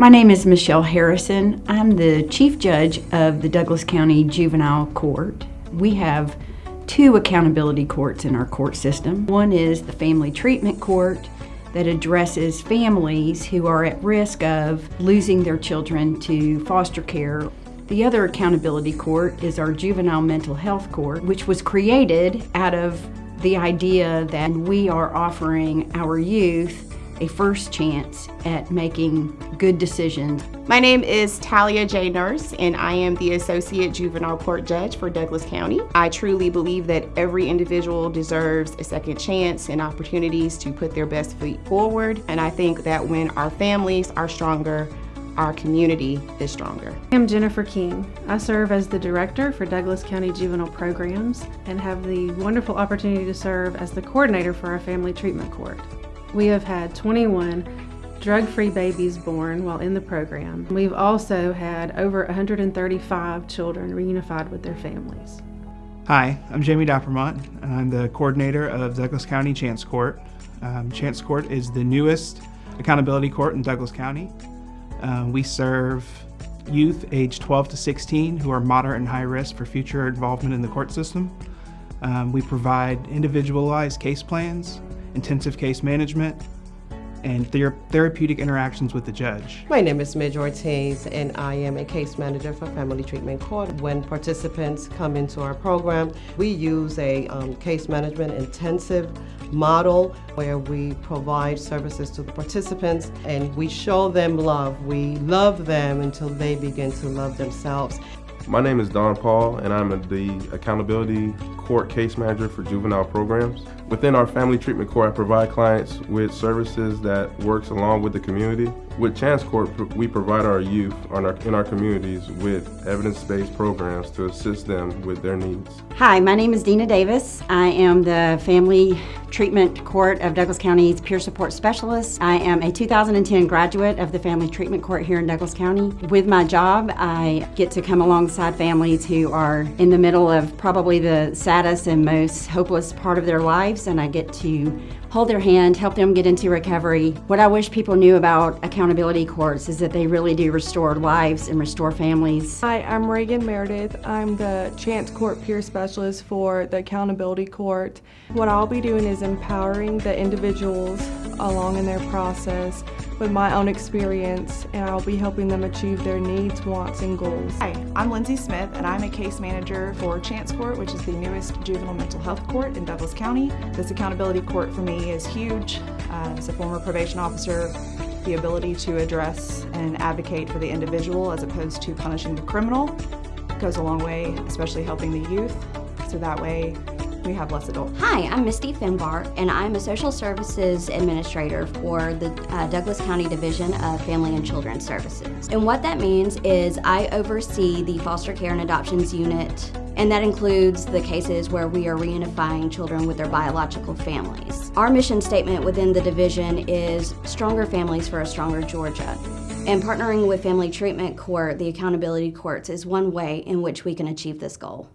My name is Michelle Harrison. I'm the Chief Judge of the Douglas County Juvenile Court. We have two accountability courts in our court system. One is the Family Treatment Court that addresses families who are at risk of losing their children to foster care. The other accountability court is our Juvenile Mental Health Court, which was created out of the idea that we are offering our youth a first chance at making good decisions. My name is Talia J. Nurse, and I am the Associate Juvenile Court Judge for Douglas County. I truly believe that every individual deserves a second chance and opportunities to put their best foot forward, and I think that when our families are stronger, our community is stronger. I'm Jennifer King. I serve as the Director for Douglas County Juvenile Programs and have the wonderful opportunity to serve as the coordinator for our Family Treatment Court. We have had 21 drug-free babies born while in the program. We've also had over 135 children reunified with their families. Hi, I'm Jamie Dappermont, and I'm the coordinator of Douglas County Chance Court. Um, Chance Court is the newest accountability court in Douglas County. Uh, we serve youth aged 12 to 16 who are moderate and high risk for future involvement in the court system. Um, we provide individualized case plans intensive case management, and ther therapeutic interactions with the judge. My name is Midge Ortiz and I am a case manager for Family Treatment Court. When participants come into our program, we use a um, case management intensive model where we provide services to the participants and we show them love. We love them until they begin to love themselves. My name is Don Paul, and I'm the Accountability Court Case Manager for Juvenile Programs. Within our Family Treatment Court, I provide clients with services that works along with the community. With Chance Court, we provide our youth in our communities with evidence-based programs to assist them with their needs. Hi, my name is Dina Davis. I am the Family Treatment Court of Douglas County's Peer Support Specialist. I am a 2010 graduate of the Family Treatment Court here in Douglas County. With my job, I get to come alongside families who are in the middle of probably the saddest and most hopeless part of their lives, and I get to hold their hand, help them get into recovery. What I wish people knew about accountability courts is that they really do restore lives and restore families. Hi, I'm Reagan Meredith. I'm the Chance Court Peer Specialist for the Accountability Court. What I'll be doing is empowering the individuals along in their process with my own experience and I'll be helping them achieve their needs, wants, and goals. Hi, I'm Lindsay Smith and I'm a case manager for Chance Court, which is the newest juvenile mental health court in Douglas County. This accountability court for me is huge. Uh, as a former probation officer, the ability to address and advocate for the individual as opposed to punishing the criminal goes a long way, especially helping the youth. So that way we have less adults. Hi, I'm Misty Finbar, and I'm a social services administrator for the uh, Douglas County Division of Family and Children's Services. And what that means is I oversee the foster care and adoptions unit, and that includes the cases where we are reunifying children with their biological families. Our mission statement within the division is Stronger Families for a Stronger Georgia. And partnering with Family Treatment Court, the accountability courts, is one way in which we can achieve this goal.